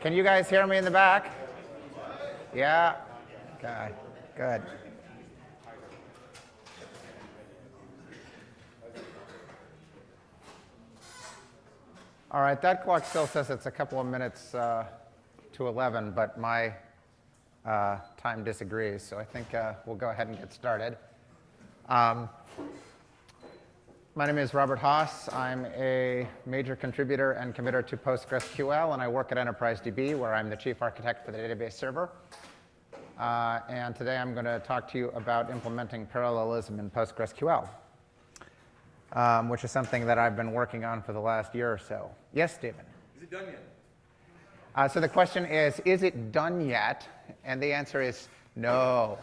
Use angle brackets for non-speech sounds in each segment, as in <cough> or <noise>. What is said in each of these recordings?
Can you guys hear me in the back? Yeah? Okay, good. All right, that clock still says it's a couple of minutes uh, to 11, but my uh, time disagrees, so I think uh, we'll go ahead and get started. Um, my name is Robert Haas. I'm a major contributor and committer to PostgreSQL, and I work at Enterprise DB, where I'm the chief architect for the database server. Uh, and today I'm going to talk to you about implementing parallelism in PostgreSQL, um, which is something that I've been working on for the last year or so. Yes, Stephen? Is it done yet? Uh, so the question is, is it done yet? And the answer is no.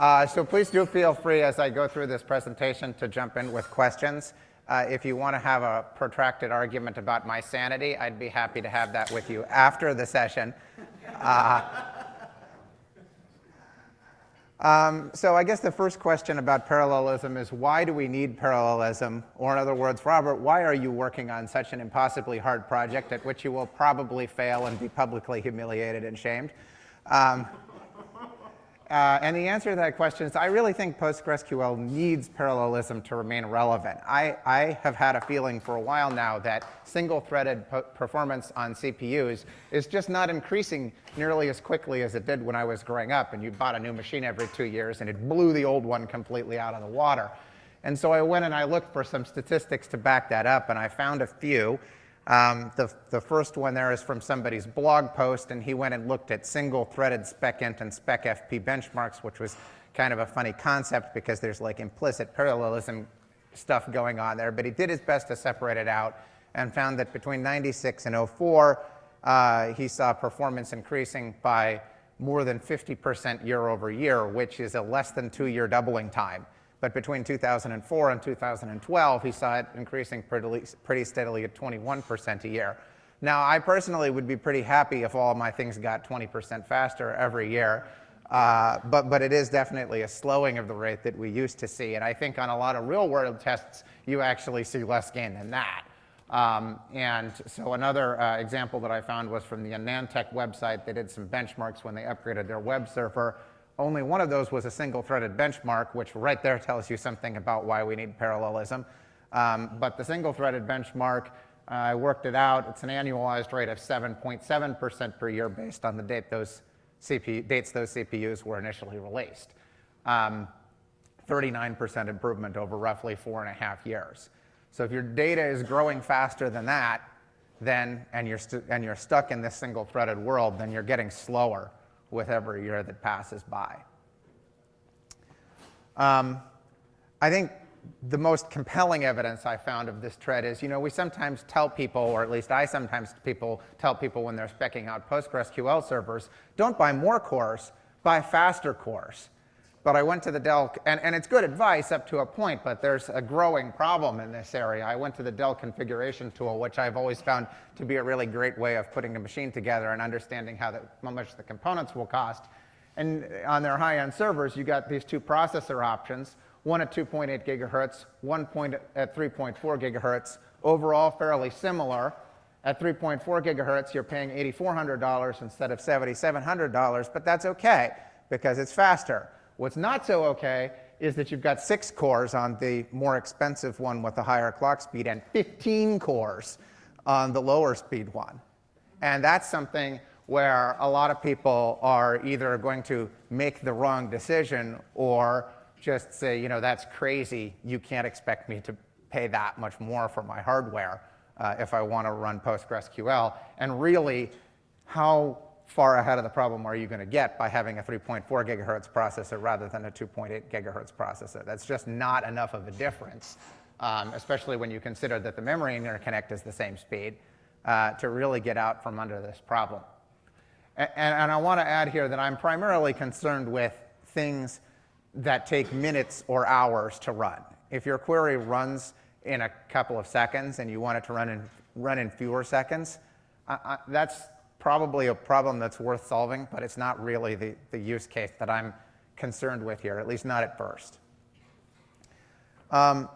Uh, so please do feel free as I go through this presentation to jump in with questions. Uh, if you want to have a protracted argument about my sanity, I'd be happy to have that with you after the session. Uh, um, so I guess the first question about parallelism is why do we need parallelism? Or in other words, Robert, why are you working on such an impossibly hard project at which you will probably fail and be publicly humiliated and shamed? Um, uh, and the answer to that question is I really think PostgreSQL needs parallelism to remain relevant. I, I have had a feeling for a while now that single-threaded performance on CPUs is just not increasing nearly as quickly as it did when I was growing up, and you bought a new machine every two years, and it blew the old one completely out of the water. And so I went and I looked for some statistics to back that up, and I found a few. Um, the, the first one there is from somebody's blog post, and he went and looked at single-threaded SPECint and SPECFP benchmarks, which was kind of a funny concept because there's like implicit parallelism stuff going on there. But he did his best to separate it out and found that between 96 and 04, uh, he saw performance increasing by more than 50% year over year, which is a less than two-year doubling time. But between 2004 and 2012, he saw it increasing pretty, pretty steadily at 21% a year. Now, I personally would be pretty happy if all my things got 20% faster every year. Uh, but, but it is definitely a slowing of the rate that we used to see. And I think on a lot of real world tests, you actually see less gain than that. Um, and so another uh, example that I found was from the AnandTech website. They did some benchmarks when they upgraded their web server. Only one of those was a single-threaded benchmark, which right there tells you something about why we need parallelism. Um, but the single-threaded benchmark, uh, I worked it out. It's an annualized rate of 7.7% per year based on the date those CPU, dates those CPUs were initially released. 39% um, improvement over roughly four and a half years. So if your data is growing faster than that, then, and you're, and you're stuck in this single-threaded world, then you're getting slower with every year that passes by. Um, I think the most compelling evidence I found of this trend is, you know, we sometimes tell people, or at least I sometimes people tell people when they're specking out PostgreSQL servers, don't buy more cores, buy faster cores. But I went to the Dell, and, and it's good advice up to a point, but there's a growing problem in this area. I went to the Dell configuration tool, which I've always found to be a really great way of putting a machine together and understanding how, the, how much the components will cost. And on their high-end servers, you got these two processor options, one at 2.8 gigahertz, one point at 3.4 gigahertz, overall fairly similar. At 3.4 gigahertz, you're paying $8,400 instead of $7,700, but that's okay because it's faster. What's not so okay is that you've got six cores on the more expensive one with the higher clock speed and 15 cores on the lower speed one. And that's something where a lot of people are either going to make the wrong decision or just say, you know, that's crazy. You can't expect me to pay that much more for my hardware uh, if I want to run PostgreSQL. And really, how far ahead of the problem are you going to get by having a 3.4 gigahertz processor rather than a 2.8 gigahertz processor? That's just not enough of a difference, um, especially when you consider that the memory interconnect is the same speed, uh, to really get out from under this problem. And, and I want to add here that I'm primarily concerned with things that take minutes or hours to run. If your query runs in a couple of seconds and you want it to run in, run in fewer seconds, that's probably a problem that's worth solving, but it's not really the, the use case that I'm concerned with here, at least not at first. Um,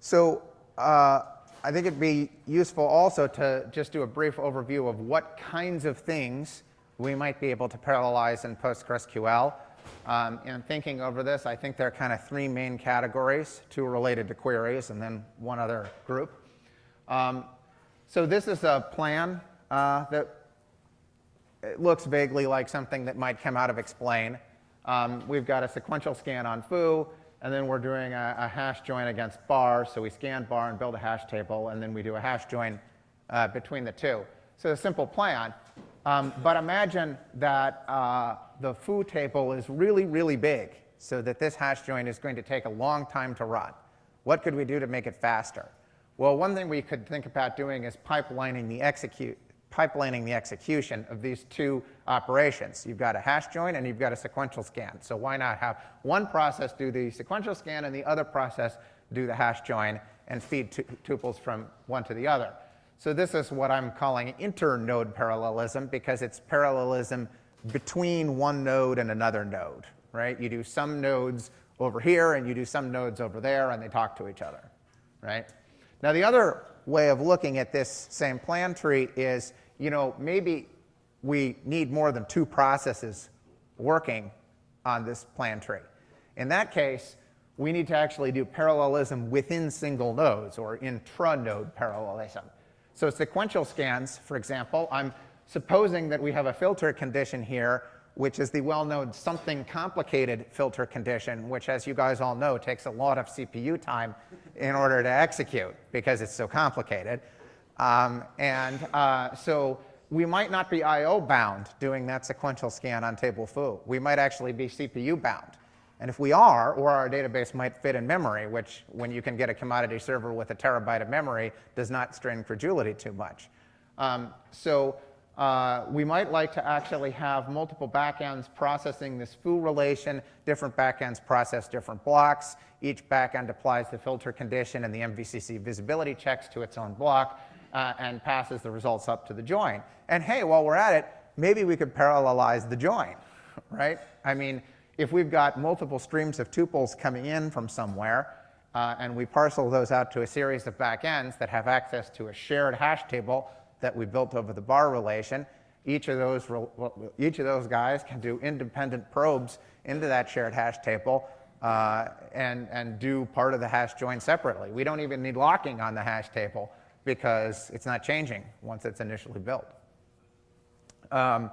so uh, I think it'd be useful also to just do a brief overview of what kinds of things we might be able to parallelize in PostgreSQL. Um, and thinking over this, I think there are kind of three main categories, two related to queries and then one other group. Um, so this is a plan uh, that it looks vaguely like something that might come out of explain. Um, we've got a sequential scan on foo, and then we're doing a, a, hash join against bar. So we scan bar and build a hash table, and then we do a hash join uh, between the two. So a simple plan. Um, but imagine that uh, the foo table is really, really big, so that this hash join is going to take a long time to run. What could we do to make it faster? Well, one thing we could think about doing is pipelining the execute, pipelining the execution of these two operations. You've got a hash join and you've got a sequential scan. So why not have one process do the sequential scan and the other process do the hash join and feed tuples from one to the other. So this is what I'm calling inter-node parallelism because it's parallelism between one node and another node, right? You do some nodes over here and you do some nodes over there and they talk to each other, right? Now the other way of looking at this same plan tree is you know, maybe we need more than two processes working on this plan tree. In that case, we need to actually do parallelism within single nodes or intra-node parallelism. So sequential scans, for example, I'm supposing that we have a filter condition here, which is the well-known something complicated filter condition, which, as you guys all know, takes a lot of CPU time in order to execute because it's so complicated. Um, and uh, so we might not be I.O. bound doing that sequential scan on table foo. We might actually be CPU bound. And if we are, or our database might fit in memory, which when you can get a commodity server with a terabyte of memory does not strain credulity too much. Um, so uh, we might like to actually have multiple backends processing this foo relation. Different backends process different blocks. Each backend applies the filter condition and the MVCC visibility checks to its own block uh, and passes the results up to the join. And hey, while we're at it, maybe we could parallelize the join, <laughs> right? I mean, if we've got multiple streams of tuples coming in from somewhere, uh, and we parcel those out to a series of backends that have access to a shared hash table that we built over the bar relation, each of those, each of those guys can do independent probes into that shared hash table uh, and, and do part of the hash join separately. We don't even need locking on the hash table because it's not changing once it's initially built. Um,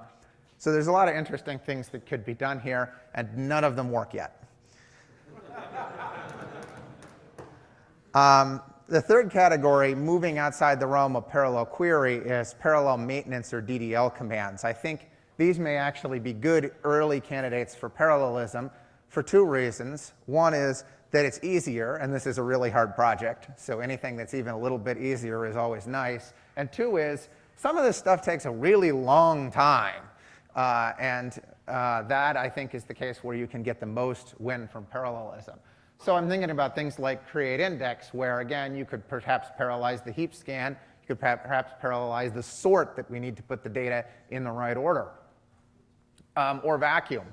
so there's a lot of interesting things that could be done here, and none of them work yet. <laughs> um, the third category, moving outside the realm of parallel query, is parallel maintenance or DDL commands. I think these may actually be good early candidates for parallelism for two reasons. One is that it's easier, and this is a really hard project, so anything that's even a little bit easier is always nice. And two is, some of this stuff takes a really long time, uh, and uh, that, I think, is the case where you can get the most win from parallelism. So I'm thinking about things like create index, where, again, you could perhaps parallelize the heap scan, you could perhaps parallelize the sort that we need to put the data in the right order, um, or vacuum.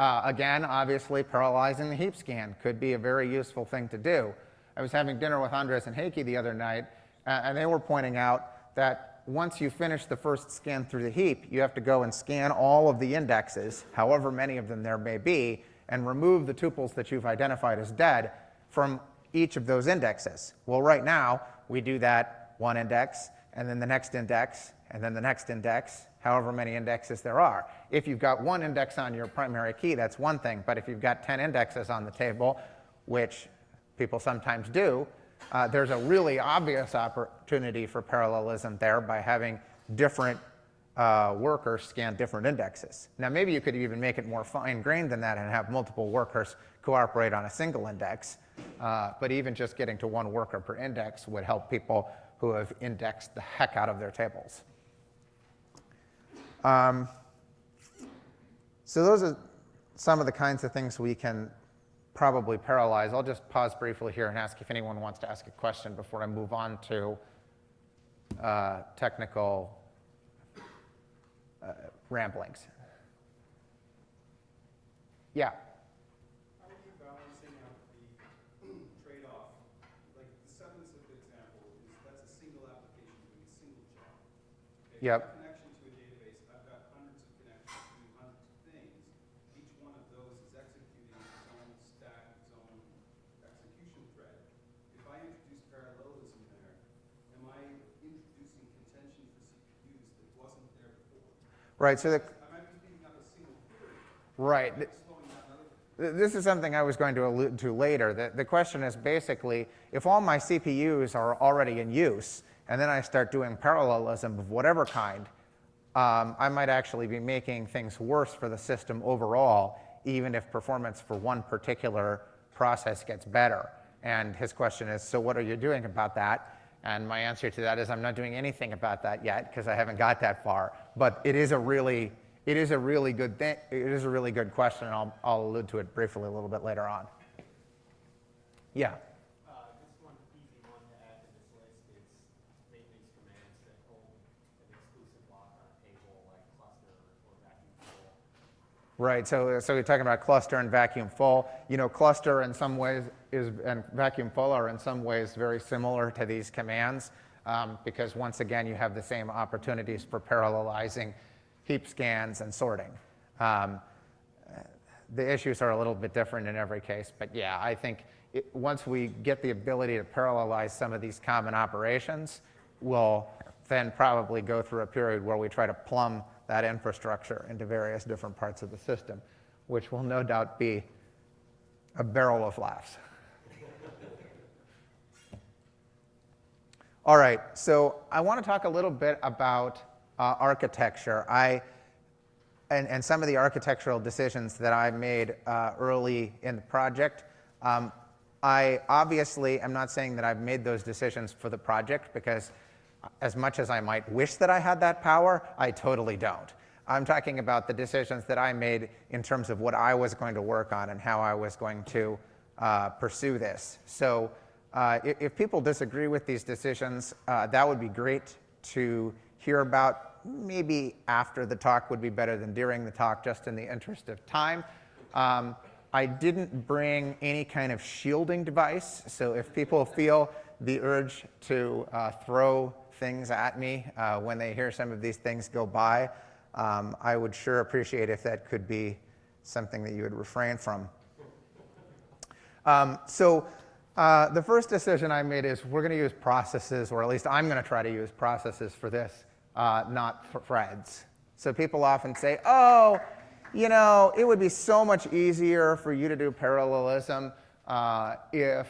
Uh, again, obviously, parallelizing the heap scan could be a very useful thing to do. I was having dinner with Andres and Heikki the other night, uh, and they were pointing out that once you finish the first scan through the heap, you have to go and scan all of the indexes, however many of them there may be, and remove the tuples that you've identified as dead from each of those indexes. Well, right now, we do that one index, and then the next index, and then the next index, however many indexes there are. If you've got one index on your primary key, that's one thing. But if you've got 10 indexes on the table, which people sometimes do, uh, there's a really obvious opportunity for parallelism there by having different uh, workers scan different indexes. Now, maybe you could even make it more fine-grained than that and have multiple workers cooperate on a single index. Uh, but even just getting to one worker per index would help people who have indexed the heck out of their tables. Um, so those are some of the kinds of things we can probably paralyze. I'll just pause briefly here and ask if anyone wants to ask a question before I move on to uh, technical uh, ramblings. Yeah. balancing out the trade-off? Like the example, is that's a Yep. connection to a database, I've got hundreds of connections doing hundreds of things. Each one of those is executing its own stack, its own execution thread. If I introduce parallelism there, am I introducing contention for CPUs that wasn't there before? Right, so the, I might be speeding up a single query, right. slowing down another Th- This is something I was going to allude to later. The, the question is basically, if all my CPUs are already in use, and then I start doing parallelism of whatever kind, um, I might actually be making things worse for the system overall, even if performance for one particular process gets better. And his question is, so what are you doing about that? And my answer to that is, I'm not doing anything about that yet because I haven't got that far. But it is a really, it is a really good thing. It is a really good question, and I'll, I'll allude to it briefly a little bit later on. Yeah. Uh, one one to add to this list is maintenance commands that hold an exclusive lock on a table like cluster or vacuum full. Right, so, so we're talking about cluster and vacuum full. You know, cluster in some ways is, and vacuum full are in some ways very similar to these commands um, because once again, you have the same opportunities for parallelizing heap scans and sorting. Um, the issues are a little bit different in every case, but yeah, I think it, once we get the ability to parallelize some of these common operations, we'll then probably go through a period where we try to plumb that infrastructure into various different parts of the system, which will no doubt be a barrel of laughs. All right, so I want to talk a little bit about uh, architecture. I and, and some of the architectural decisions that I made uh, early in the project. Um, I obviously am not saying that I've made those decisions for the project because as much as I might wish that I had that power, I totally don't. I'm talking about the decisions that I made in terms of what I was going to work on and how I was going to uh, pursue this. So uh, if, if, people disagree with these decisions, uh, that would be great to hear about maybe after the talk would be better than during the talk, just in the interest of time. Um, I didn't bring any kind of shielding device, so if people feel the urge to uh, throw things at me uh, when they hear some of these things go by, um, I would sure appreciate if that could be something that you would refrain from. Um, so uh, the first decision I made is we're going to use processes, or at least I'm going to try to use processes for this uh, not threads. So people often say, oh, you know, it would be so much easier for you to do parallelism uh, if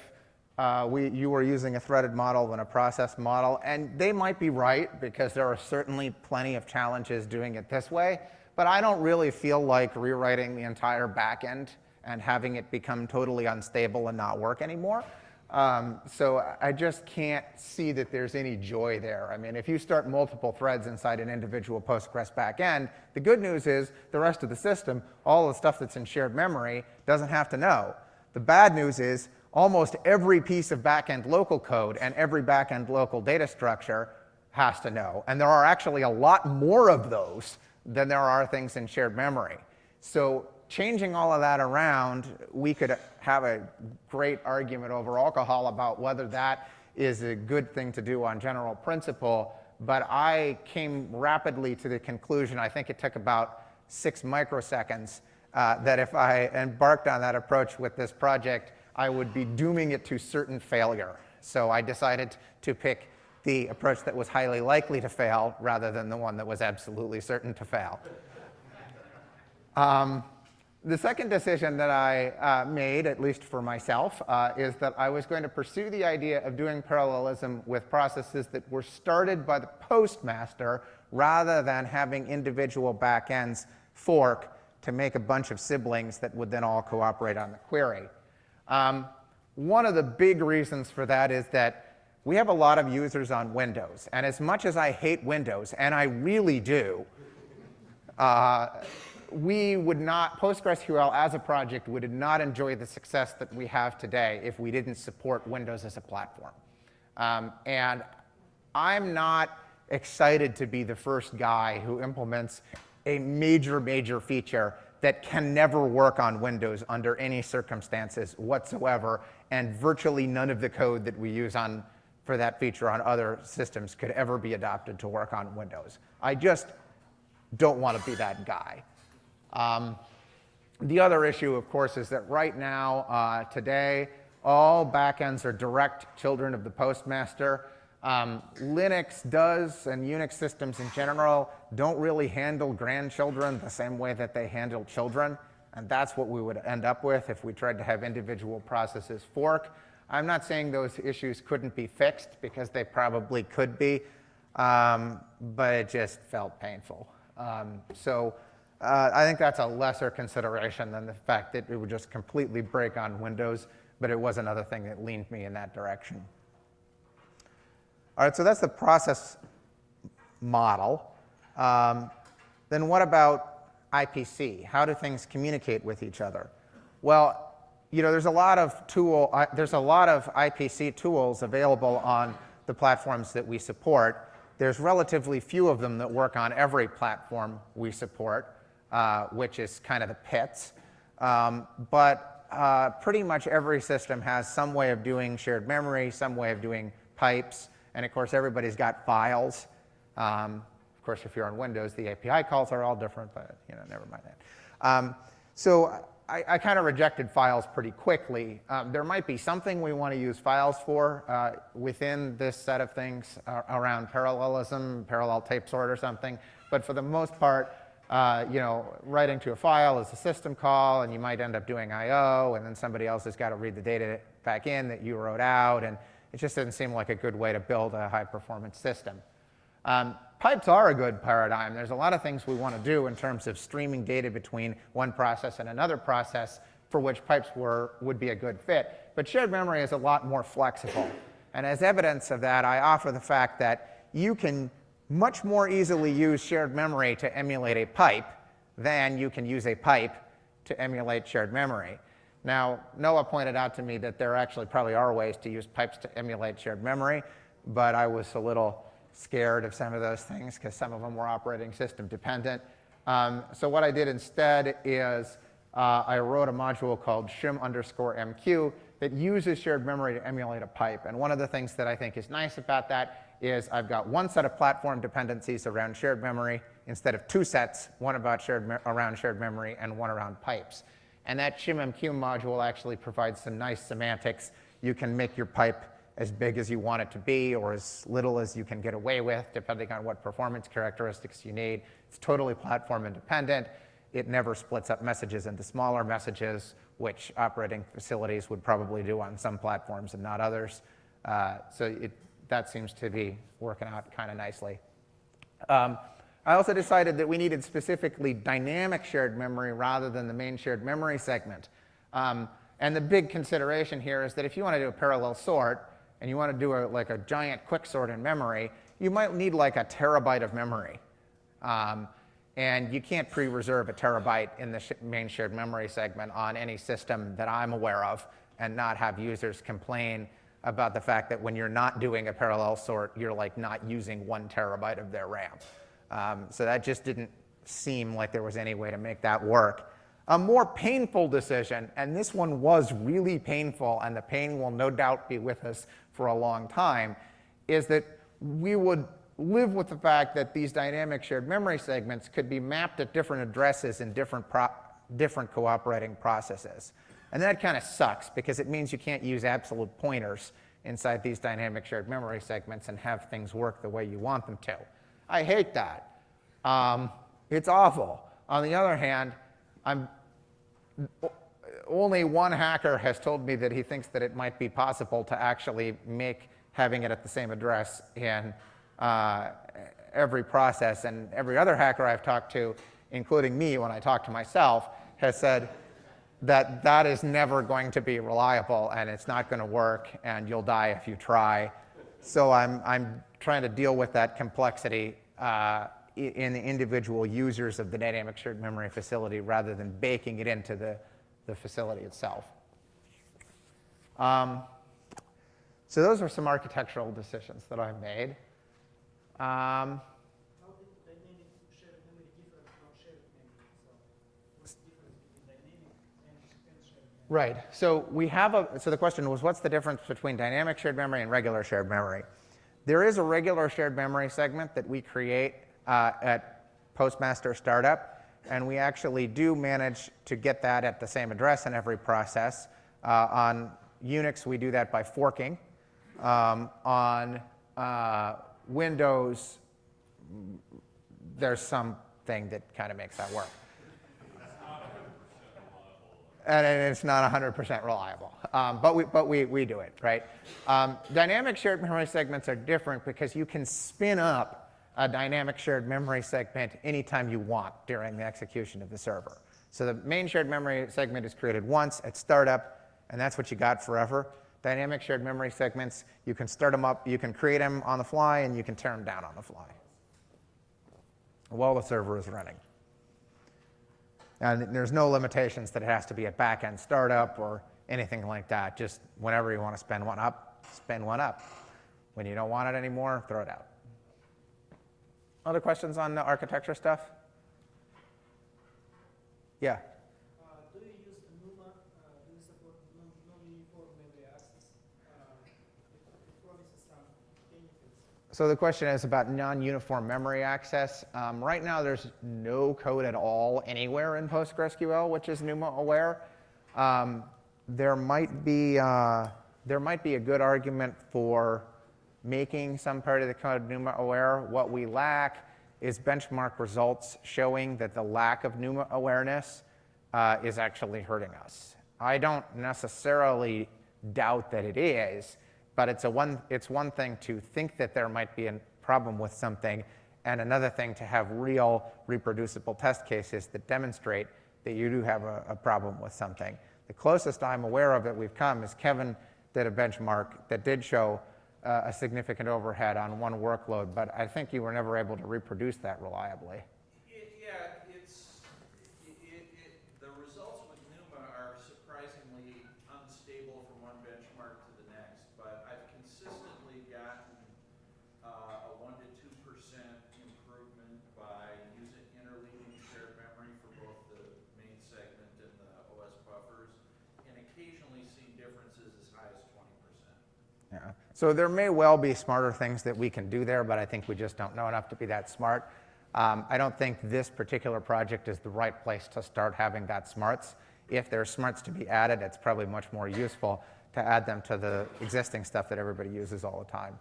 uh, we, you were using a threaded model than a process model. And they might be right, because there are certainly plenty of challenges doing it this way. But I don't really feel like rewriting the entire backend and having it become totally unstable and not work anymore. Um, so I just can't see that there's any joy there. I mean, if you start multiple threads inside an individual Postgres backend, the good news is the rest of the system, all the stuff that's in shared memory, doesn't have to know. The bad news is almost every piece of backend local code and every backend local data structure has to know. And there are actually a lot more of those than there are things in shared memory. So changing all of that around, we could have a great argument over alcohol about whether that is a good thing to do on general principle. But I came rapidly to the conclusion, I think it took about six microseconds, uh, that if I embarked on that approach with this project, I would be dooming it to certain failure. So I decided to pick the approach that was highly likely to fail rather than the one that was absolutely certain to fail. Um, the second decision that I uh, made, at least for myself, uh, is that I was going to pursue the idea of doing parallelism with processes that were started by the postmaster rather than having individual backends fork to make a bunch of siblings that would then all cooperate on the query. Um, one of the big reasons for that is that we have a lot of users on Windows. And as much as I hate Windows, and I really do, uh, we would not, PostgreSQL as a project would not enjoy the success that we have today if we didn't support Windows as a platform. Um, and I'm not excited to be the first guy who implements a major, major feature that can never work on Windows under any circumstances whatsoever, and virtually none of the code that we use on for that feature on other systems could ever be adopted to work on Windows. I just don't want to be that guy. Um, the other issue, of course, is that right now, uh, today, all backends are direct children of the postmaster. Um, Linux does, and Unix systems in general, don't really handle grandchildren the same way that they handle children. And that's what we would end up with if we tried to have individual processes fork. I'm not saying those issues couldn't be fixed, because they probably could be, um, but it just felt painful. Um, so uh, I think that's a lesser consideration than the fact that it would just completely break on Windows, but it was another thing that leaned me in that direction. All right, so that's the process model. Um, then what about IPC? How do things communicate with each other? Well, you know, there's a lot of tool, uh, there's a lot of IPC tools available on the platforms that we support. There's relatively few of them that work on every platform we support, uh, which is kind of the pits. Um, but uh, pretty much every system has some way of doing shared memory, some way of doing pipes, and of course, everybody's got files. Um, of course, if you're on Windows, the API calls are all different, but you know, never mind that. Um, so I, I kind of rejected files pretty quickly. Um, there might be something we want to use files for uh, within this set of things uh, around parallelism, parallel tape sort or something. But for the most part, uh, you know, writing to a file is a system call, and you might end up doing I/O, and then somebody else has got to read the data back in that you wrote out, and it just doesn't seem like a good way to build a high-performance system. Um, pipes are a good paradigm. There's a lot of things we want to do in terms of streaming data between one process and another process for which pipes were, would be a good fit. But shared memory is a lot more flexible. And as evidence of that, I offer the fact that you can much more easily use shared memory to emulate a pipe than you can use a pipe to emulate shared memory. Now, Noah pointed out to me that there actually probably are ways to use pipes to emulate shared memory, but I was a little scared of some of those things because some of them were operating system dependent. Um, so what I did instead is uh, I wrote a module called shim underscore mq that uses shared memory to emulate a pipe. And one of the things that I think is nice about that is I've got one set of platform dependencies around shared memory instead of two sets, one about shared around shared memory and one around pipes. And that shimmq module actually provides some nice semantics. You can make your pipe as big as you want it to be or as little as you can get away with, depending on what performance characteristics you need. It's totally platform independent. It never splits up messages into smaller messages, which operating facilities would probably do on some platforms and not others. Uh, so it, that seems to be working out kind of nicely. Um, I also decided that we needed specifically dynamic shared memory rather than the main shared memory segment. Um, and the big consideration here is that if you want to do a parallel sort, and you want to do a, like a giant quicksort in memory, you might need like a terabyte of memory. Um, and you can't pre-reserve a terabyte in the sh main shared memory segment on any system that I'm aware of and not have users complain about the fact that when you're not doing a parallel sort, you're like not using one terabyte of their RAM. Um, so that just didn't seem like there was any way to make that work. A more painful decision, and this one was really painful, and the pain will no doubt be with us for a long time, is that we would live with the fact that these dynamic shared memory segments could be mapped at different addresses in different, different cooperating processes. And that kind of sucks because it means you can't use absolute pointers inside these dynamic shared memory segments and have things work the way you want them to. I hate that. Um, it's awful. On the other hand, I'm only one hacker has told me that he thinks that it might be possible to actually make having it at the same address in uh, every process. And every other hacker I've talked to, including me when I talk to myself, has said that that is never going to be reliable and it's not going to work and you'll die if you try. So I'm, I'm trying to deal with that complexity uh, in the individual users of the dynamic shared memory facility rather than baking it into the, the facility itself. Um, so those are some architectural decisions that I've made. Um, How did dynamic shared memory differ from shared memory? So what's the difference between dynamic and, and shared memory? Right. So we have a, so the question was, what's the difference between dynamic shared memory and regular shared memory? There is a regular shared memory segment that we create uh, at Postmaster Startup, and we actually do manage to get that at the same address in every process. Uh, on Unix, we do that by forking. Um, on uh, Windows, there's something that kind of makes that work and it's not 100% reliable. Um, but we, but we, we do it, right? Um, dynamic shared memory segments are different because you can spin up a dynamic shared memory segment anytime you want during the execution of the server. So the main shared memory segment is created once at startup, and that's what you got forever. Dynamic shared memory segments, you can start them up, you can create them on the fly, and you can tear them down on the fly while the server is running. And there's no limitations that it has to be a back-end startup or anything like that. Just whenever you want to spin one up, spin one up. When you don't want it anymore, throw it out. Other questions on the architecture stuff? Yeah. Uh, do you use NUMA? Uh, do you support non- non-uniform memory access? Uh, it, it promises some benefits. So the question is about non-uniform memory access. Um, right now, there's no code at all anywhere in PostgreSQL which is NUMA aware. Um, there might be uh, there might be a good argument for making some part of the code NUMA aware. What we lack is benchmark results showing that the lack of NUMA awareness uh, is actually hurting us. I don't necessarily doubt that it is, but it's, a one, it's one thing to think that there might be a problem with something, and another thing to have real reproducible test cases that demonstrate that you do have a, a problem with something. The closest I'm aware of that we've come is Kevin did a benchmark that did show uh, a significant overhead on one workload, but I think you were never able to reproduce that reliably. It, yeah, it's, it, it, it, the results with NUMA are surprisingly unstable from one benchmark to the next, but I've consistently gotten uh, a one to two percent improvement by using interleaving shared memory for both the main segment and the OS buffers, and occasionally seen differences as high as twenty percent. Yeah. So there may well be smarter things that we can do there, but I think we just don't know enough to be that smart. Um, I don't think this particular project is the right place to start having that smarts. If there are smarts to be added, it's probably much more useful to add them to the existing stuff that everybody uses all the time.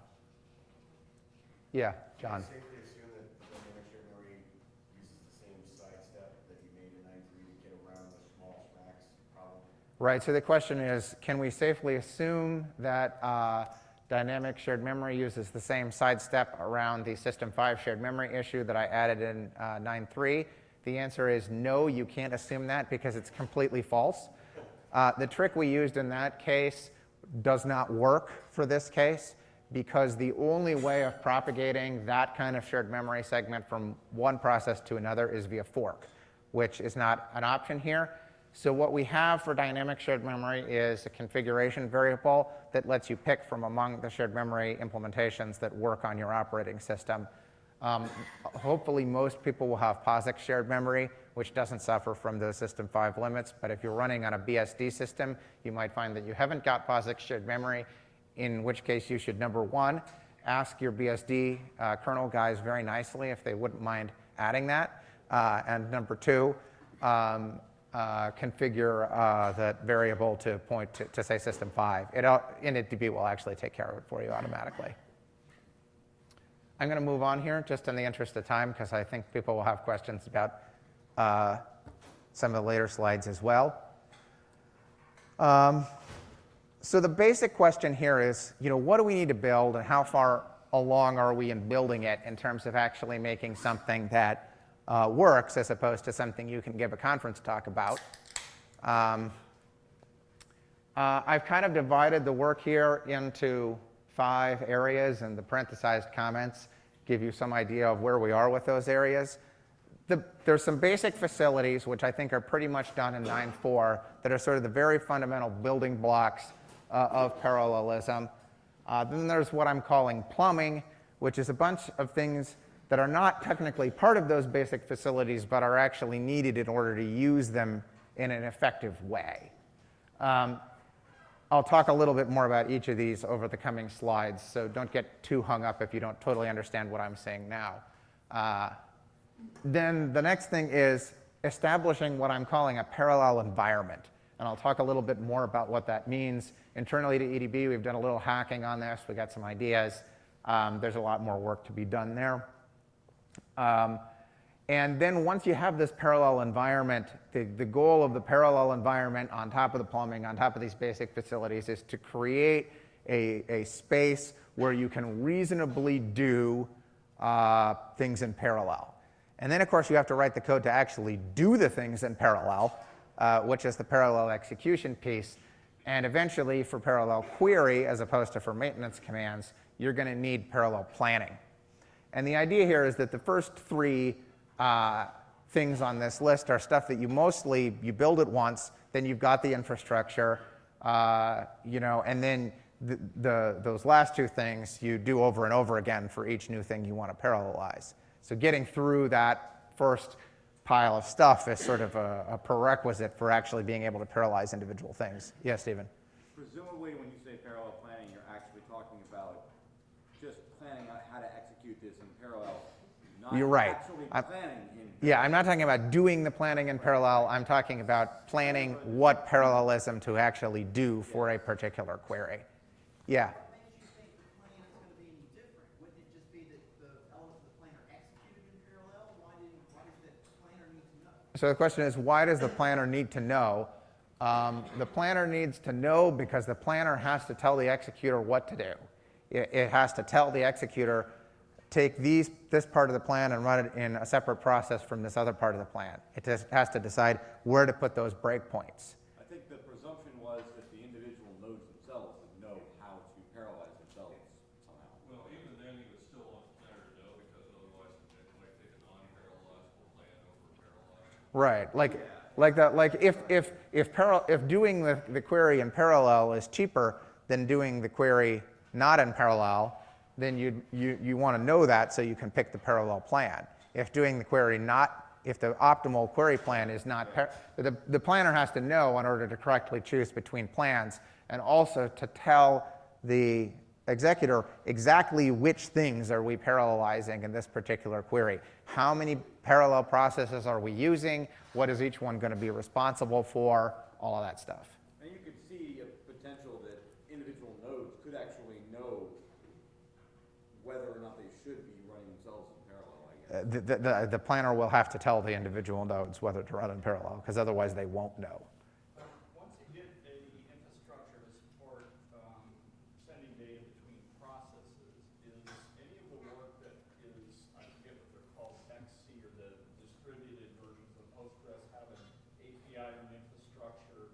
Yeah, John. Safely assume that dynamic shared memory uses the same sidestep that you made in nine-three to get around the small SHMMAX problem? Right, so the question is, can we safely assume that uh, dynamic shared memory uses the same sidestep around the System 5 shared memory issue that I added in uh, 9.3? The answer is no, you can't assume that because it's completely false. Uh, the trick we used in that case does not work for this case because the only way of propagating that kind of shared memory segment from one process to another is via fork, which is not an option here. So what we have for dynamic shared memory is a configuration variable that lets you pick from among the shared memory implementations that work on your operating system. Um, hopefully most people will have POSIX shared memory, which doesn't suffer from those System 5 limits. But if you're running on a BSD system, you might find that you haven't got POSIX shared memory, in which case you should, number one, ask your BSD uh, kernel guys very nicely if they wouldn't mind adding that. Uh, and number two, um, uh, configure uh, that variable to point to, to say system 5. It, initdb will actually take care of it for you automatically. I'm going to move on here just in the interest of time because I think people will have questions about uh, some of the later slides as well. Um, so the basic question here is, you know, what do we need to build and how far along are we in building it in terms of actually making something that uh, works as opposed to something you can give a conference talk about. Um, uh, I've kind of divided the work here into five areas, and the parenthesized comments give you some idea of where we are with those areas. The, there's some basic facilities, which I think are pretty much done in 9.4, that are sort of the very fundamental building blocks uh, of parallelism. Uh, then there's what I'm calling plumbing, which is a bunch of things that are not technically part of those basic facilities, but are actually needed in order to use them in an effective way. Um, I'll talk a little bit more about each of these over the coming slides, so don't get too hung up if you don't totally understand what I'm saying now. Uh, then the next thing is establishing what I'm calling a parallel environment. And I'll talk a little bit more about what that means. Internally to EDB, we've done a little hacking on this. We got some ideas. Um, there's a lot more work to be done there. Um, and then once you have this parallel environment, the, the goal of the parallel environment on top of the plumbing, on top of these basic facilities, is to create a, a space where you can reasonably do uh, things in parallel. And then, of course, you have to write the code to actually do the things in parallel, uh, which is the parallel execution piece. And eventually, for parallel query, as opposed to for maintenance commands, you're going to need parallel planning. And the idea here is that the first three uh, things on this list are stuff that you mostly, you build it once, then you've got the infrastructure, uh, you know, and then the, the, those last two things you do over and over again for each new thing you want to parallelize. So getting through that first pile of stuff is sort of a, a prerequisite for actually being able to parallelize individual things. Yes, Stephen? Presumably, when you say parallel planning, you're actually talking about just planning out how to execute this in parallel, not You're right. actually I'm- Yeah, I'm not talking about doing the planning in parallel. I'm talking about planning what parallelism to actually do for a particular query. Yeah. What makes you think the plan is gonna be any different? Wouldn't it just be that the elements of the plan are executed in parallel? Why didn't, why does the planner need to know? So the question is, why does the planner need to know? Um, the planner needs to know because the planner has to tell the executor what to do. It, it has to tell the executor, take these, this part of the plan and run it in a separate process from this other part of the plan. It just has to decide where to put those breakpoints. I think the presumption was that the individual nodes themselves would know how to parallelize themselves somehow. Well, even then, you would still want the planner to know, because otherwise it might take a non-parallelizable plan over parallelized. Right, like, like that, like if, if, if, paral- if doing the, the query in parallel is cheaper than doing the query not in parallel, then you, you, you want to know that so you can pick the parallel plan. If doing the query not, if the optimal query plan is not, the, the planner has to know in order to correctly choose between plans and also to tell the executor exactly which things are we parallelizing in this particular query. How many parallel processes are we using? What is each one going to be responsible for? All of that stuff. And you could see a potential that individual nodes could actually know whether or not they should be running themselves in parallel, I guess. Uh, The, the, the planner will have to tell the individual nodes whether to run in parallel, because otherwise they won't know. Once you get a infrastructure to support, um, sending data between processes, is any of the work that is, I forget what they're called, XC or the distributed versions of Postgres have an API and infrastructure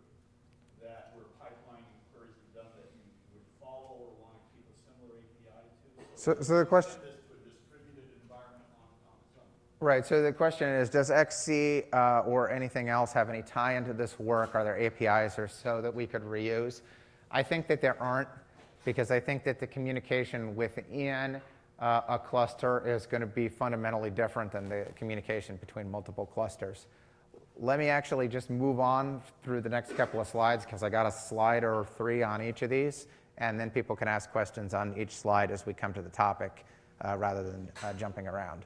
that where pipelining queries are done that you would follow or want to keep a similar API to? So, so the question, Send this to a distributed environment on, on its own. Right, so the question is, does XC uh, or anything else have any tie into this work? Are there APIs or so that we could reuse? I think that there aren't, because I think that the communication within uh, a cluster is going to be fundamentally different than the communication between multiple clusters. Let me actually just move on through the next couple of slides because I got a slide or three on each of these, and then people can ask questions on each slide as we come to the topic uh, rather than uh, jumping around.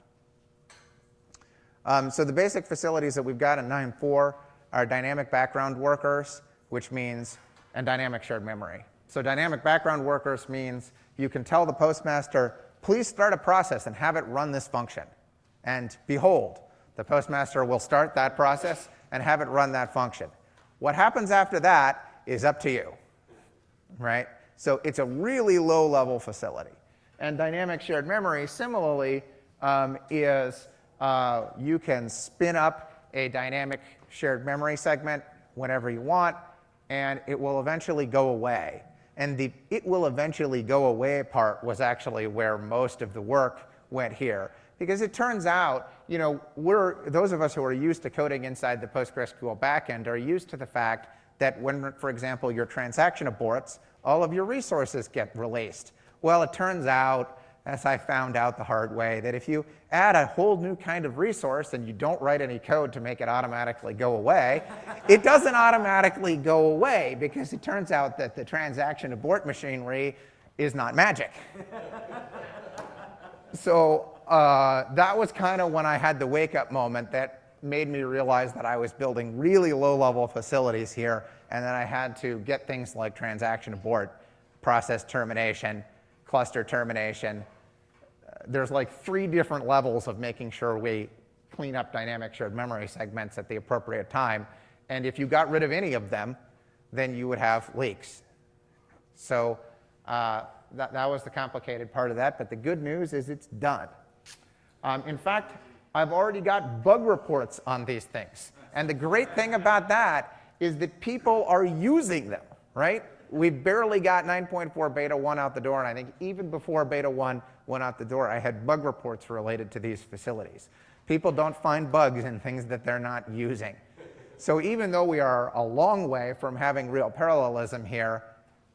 Um, so the basic facilities that we've got in 9.4 are dynamic background workers, which means, and dynamic shared memory. So dynamic background workers means you can tell the postmaster, please start a process and have it run this function. And behold, the postmaster will start that process and have it run that function. What happens after that is up to you, right? So it's a really low level facility. And dynamic shared memory, similarly, um, is uh, you can spin up a dynamic shared memory segment whenever you want, and it will eventually go away. And the it will eventually go away part was actually where most of the work went here. Because it turns out, you know, we're, those of us who are used to coding inside the PostgreSQL backend are used to the fact that when, for example, your transaction aborts, all of your resources get released. Well, it turns out as I found out the hard way, that if you add a whole new kind of resource and you don't write any code to make it automatically go away, <laughs> it doesn't automatically go away because it turns out that the transaction abort machinery is not magic. <laughs> so uh, that was kind of when I had the wake up moment that made me realize that I was building really low level facilities here and that I had to get things like transaction abort, process termination, cluster termination. Uh, there's like three different levels of making sure we clean up dynamic shared memory segments at the appropriate time. And if you got rid of any of them, then you would have leaks. So uh, that, that was the complicated part of that. But the good news is it's done. Um, in fact, I've already got bug reports on these things. And the great thing about that is that people are using them, right? We barely got 9.4 beta 1 out the door, and I think even before beta 1 went out the door, I had bug reports related to these facilities. People don't find bugs in things that they're not using. So even though we are a long way from having real parallelism here,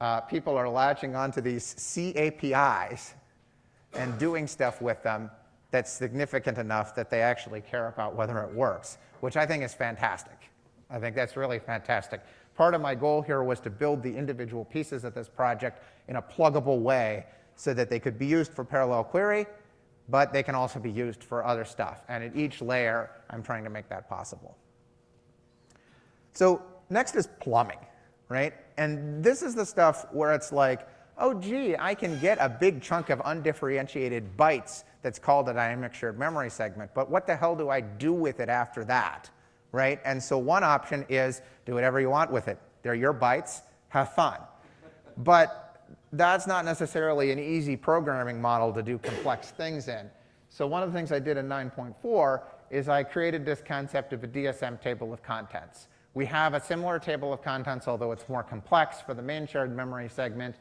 uh, people are latching onto these C APIs and doing stuff with them that's significant enough that they actually care about whether it works, which I think is fantastic. I think that's really fantastic. Part of my goal here was to build the individual pieces of this project in a pluggable way so that they could be used for parallel query, but they can also be used for other stuff. And at each layer, I'm trying to make that possible. So next is plumbing, right? And this is the stuff where it's like, oh, gee, I can get a big chunk of undifferentiated bytes that's called a dynamic shared memory segment, but what the hell do I do with it after that, right? And so one option is do whatever you want with it. They're your bytes, have fun. But that's not necessarily an easy programming model to do complex things in. So one of the things I did in 9.4 is I created this concept of a DSM table of contents. We have a similar table of contents, although it's more complex for the main shared memory segment,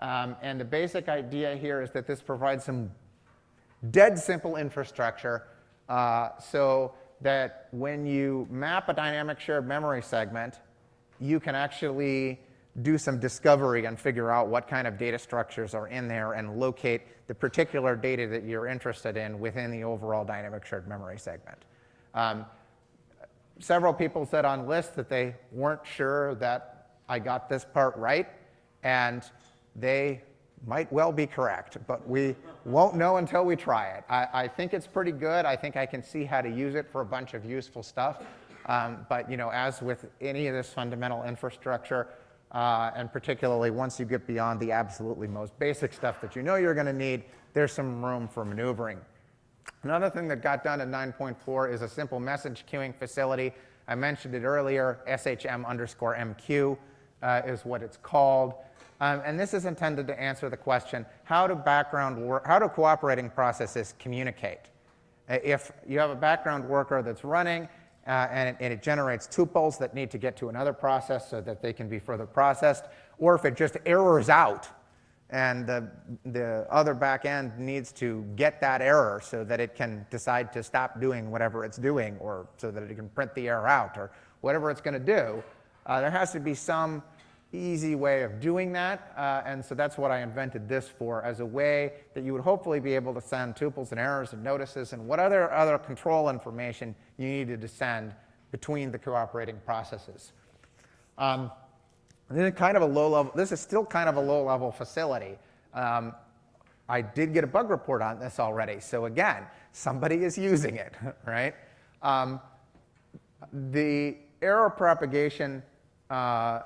um, and the basic idea here is that this provides some dead simple infrastructure uh, so that when you map a dynamic shared memory segment, you can actually do some discovery and figure out what kind of data structures are in there and locate the particular data that you're interested in within the overall dynamic shared memory segment. Um, several people said on lists that they weren't sure that I got this part right, and they might well be correct, but we won't know until we try it. I, I, think it's pretty good. I think I can see how to use it for a bunch of useful stuff. Um, but you know, as with any of this fundamental infrastructure, uh, and particularly once you get beyond the absolutely most basic stuff that you know you're going to need, there's some room for maneuvering. Another thing that got done in 9.4 is a simple message queuing facility. I mentioned it earlier, SHM underscore MQ uh, is what it's called. Um, and this is intended to answer the question, how do background work, how do cooperating processes communicate? Uh, if you have a background worker that's running uh, and, it, and, it, generates tuples that need to get to another process so that they can be further processed, or if it just errors out and the, the other back end needs to get that error so that it can decide to stop doing whatever it's doing or so that it can print the error out or whatever it's going to do, uh, there has to be some easy way of doing that. Uh, and so that's what I invented this for as a way that you would hopefully be able to send tuples and errors and notices and what other, other control information you needed to send between the cooperating processes. Um, this is kind of a low level, this is still kind of a low level facility. Um, I did get a bug report on this already. So again, somebody is using it, <laughs> right? Um, the error propagation uh,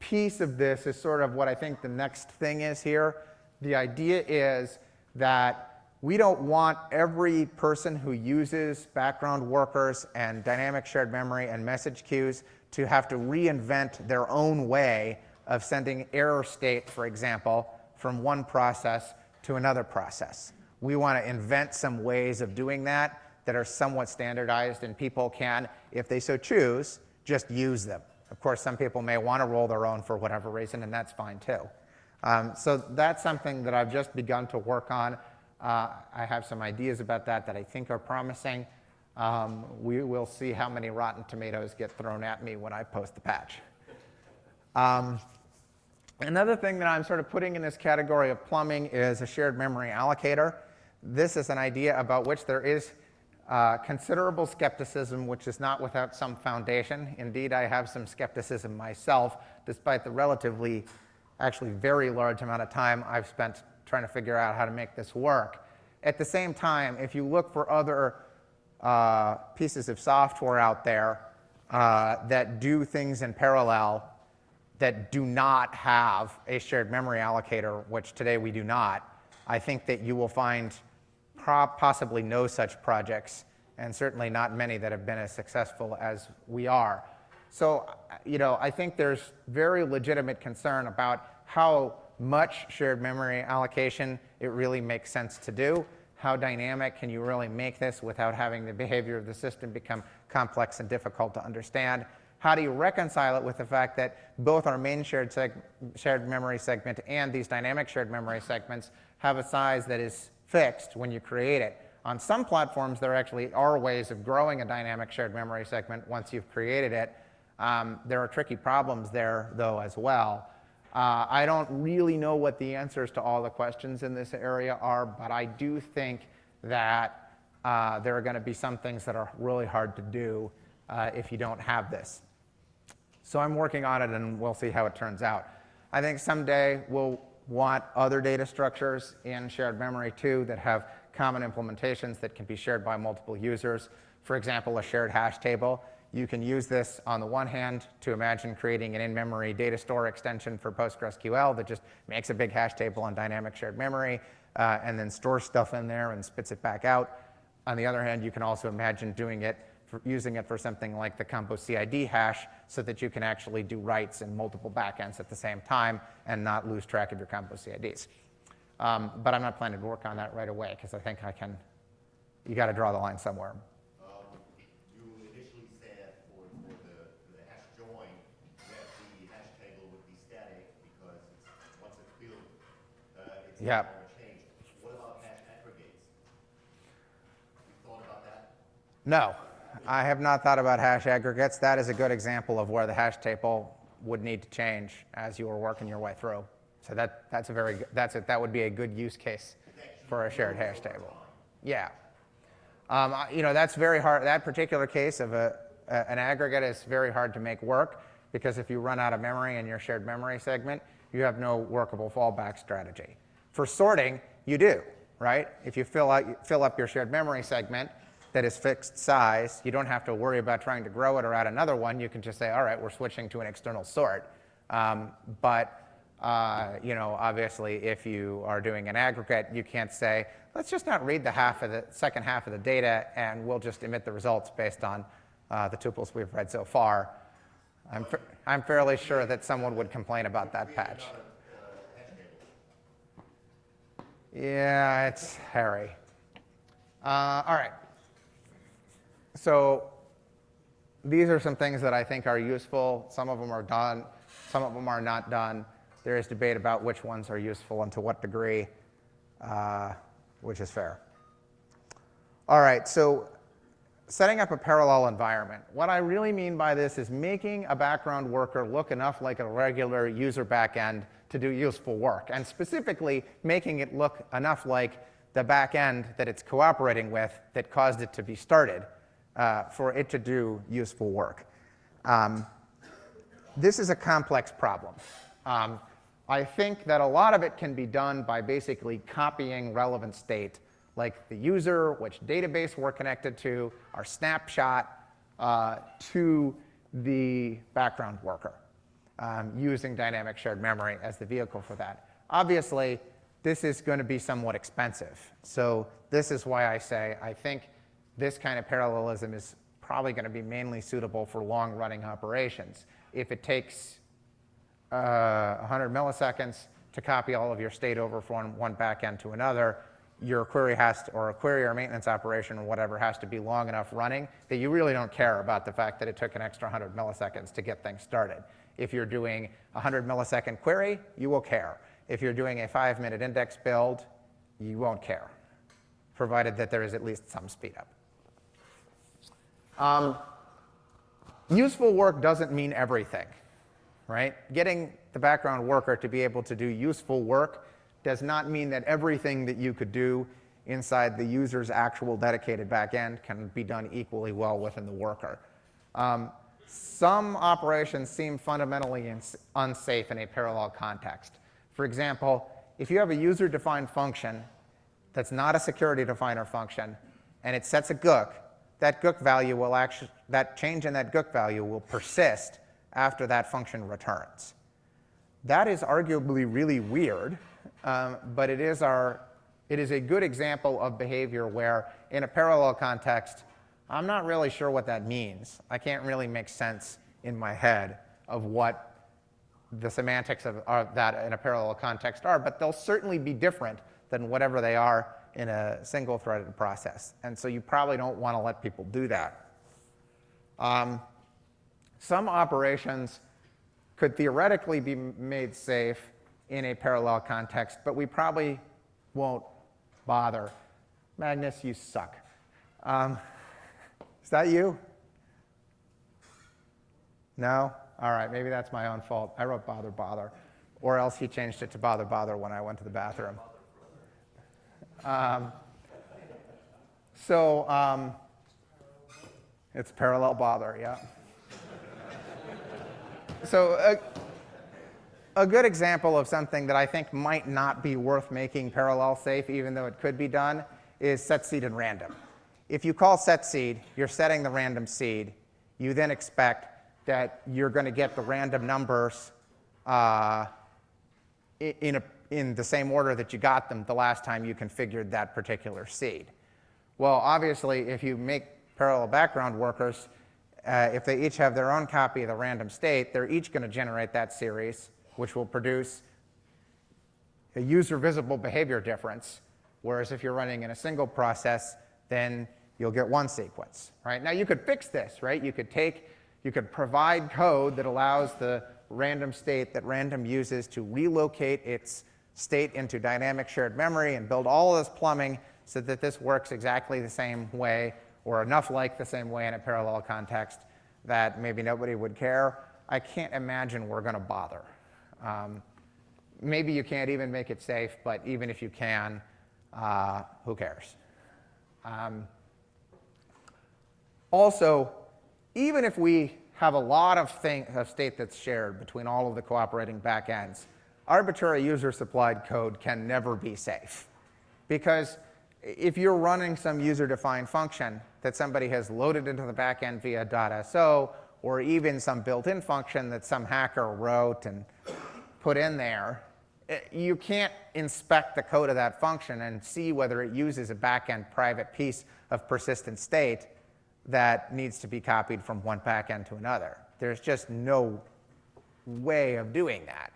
piece of this is sort of what I think the next thing is here. The idea is that we don't want every person who uses background workers and dynamic shared memory and message queues to have to reinvent their own way of sending error state, for example, from one process to another process. We want to invent some ways of doing that that are somewhat standardized and people can, if they so choose, just use them. Of course, some people may want to roll their own for whatever reason, and that's fine too. Um, so that's something that I've just begun to work on. Uh, I have some ideas about that that I think are promising. Um, we will see how many rotten tomatoes get thrown at me when I post the patch. Um, Another thing that I'm sort of putting in this category of plumbing is a shared memory allocator. This is an idea about which there is uh, considerable skepticism, which is not without some foundation. Indeed, I have some skepticism myself, despite the relatively, actually very large amount of time I've spent trying to figure out how to make this work. At the same time, if you look for other uh, pieces of software out there uh, that do things in parallel that do not have a shared memory allocator, which today we do not, I think that you will find possibly no such projects, and certainly not many that have been as successful as we are. So, you know, I think there's very legitimate concern about how much shared memory allocation it really makes sense to do. How dynamic can you really make this without having the behavior of the system become complex and difficult to understand? How do you reconcile it with the fact that both our main shared, shared memory segment and these dynamic shared memory segments have a size that is fixed when you create it? On some platforms, there actually are ways of growing a dynamic shared memory segment once you've created it. Um, there are tricky problems there, though, as well. Uh, I don't really know what the answers to all the questions in this area are, but I do think that uh, there are going to be some things that are really hard to do uh, if you don't have this. So I'm working on it, and we'll see how it turns out. I think someday we'll want other data structures in shared memory too that have common implementations that can be shared by multiple users. For example, a shared hash table. You can use this on the one hand to imagine creating an in-memory data store extension for PostgreSQL that just makes a big hash table on dynamic shared memory uh, and then stores stuff in there and spits it back out. On the other hand, you can also imagine doing it using it for something like the combo CID hash so that you can actually do writes in multiple backends at the same time and not lose track of your combo CIDs. Um, but I'm not planning to work on that right away because I think I can, you got to draw the line somewhere. You initially said for, for the, the hash join that the hash table would be static because it's, once it's built, it's Yeah. not going. What about hash aggregates? You thought about that? No, I have not thought about hash aggregates. That is a good example of where the hash table would need to change as you were working your way through. So that, that's a very, good- that's a, that would be a good use case for a shared hash table. Yeah. Um, you know, that's very hard, that particular case of a, a- an aggregate is very hard to make work because if you run out of memory in your shared memory segment, you have no workable fallback strategy. For sorting, you do, right? If you fill, out, fill up your shared memory segment that is fixed size, you don't have to worry about trying to grow it or add another one. You can just say, all right, we're switching to an external sort. Um, but uh, you know, obviously, if you are doing an aggregate, you can't say, let's just not read the half of the second half of the data, and we'll just emit the results based on uh, the tuples we've read so far. I'm, I'm fairly sure that someone would complain about that patch. Yeah, it's hairy. Uh, all right. So these are some things that I think are useful. Some of them are done, some of them are not done. There is debate about which ones are useful and to what degree, uh, which is fair. All right, so setting up a parallel environment. What I really mean by this is making a background worker look enough like a regular user backend to do useful work, and specifically making it look enough like the backend that it's cooperating with that caused it to be started uh, for it to do useful work. Um, this is a complex problem. Um, I think that a lot of it can be done by basically copying relevant state, like the user, which database we're connected to, our snapshot, uh, to the background worker, um, using dynamic shared memory as the vehicle for that. Obviously, this is going to be somewhat expensive. So this is why I say I think this kind of parallelism is probably going to be mainly suitable for long-running operations. If it takes uh, 100 milliseconds to copy all of your state over from one backend to another, your query has to, or a query or maintenance operation or whatever has to be long enough running that you really don't care about the fact that it took an extra 100 milliseconds to get things started. If you're doing a 100 millisecond query, you will care. If you're doing a five minute index build, you won't care, provided that there is at least some speed up. Um, useful work doesn't mean everything right? Getting the background worker to be able to do useful work does not mean that everything that you could do inside the user's actual dedicated backend can be done equally well within the worker. Um, some operations seem fundamentally unsafe in a parallel context. For example, if you have a user-defined function that's not a security definer function, and it sets a GUC, that GUC value will actually, that change in that GUC value will persist after that function returns. That is arguably really weird, um, but it is, our, it is a good example of behavior where, in a parallel context, I'm not really sure what that means. I can't really make sense in my head of what the semantics of, of that in a parallel context are, but they'll certainly be different than whatever they are in a single threaded process. And so you probably don't want to let people do that. Um, some operations could theoretically be made safe in a parallel context, but we probably won't bother. Magnus, you suck. Um, is that you? No? All right, maybe that's my own fault. I wrote bother, bother. Or else he changed it to bother, bother when I went to the bathroom. Um, so um, it's parallel bother, yeah. so a, a good example of something that I think might not be worth making parallel safe, even though it could be done, is set seed and random. If you call set seed, you're setting the random seed. You then expect that you're going to get the random numbers uh, in, a, in the same order that you got them the last time you configured that particular seed. Well, obviously, if you make parallel background workers, uh, if they each have their own copy of the random state, they're each going to generate that series, which will produce a user visible behavior difference. Whereas if you're running in a single process, then you'll get one sequence, right? Now you could fix this, right? You could take you could provide code that allows the random state that random uses to relocate its state into dynamic shared memory and build all of this plumbing so that this works exactly the same way or enough like the same way in a parallel context that maybe nobody would care. I can't imagine we're going to bother. Um, maybe you can't even make it safe, but even if you can, uh, who cares? Um, also, even if we have a lot of, thing, of state that's shared between all of the cooperating backends, arbitrary user-supplied code can never be safe. Because if you're running some user-defined function that somebody has loaded into the backend via .so, or even some built-in function that some hacker wrote and put in there, eh, you can't inspect the code of that function and see whether it uses a backend private piece of persistent state that needs to be copied from one backend to another. There's just no way of doing that.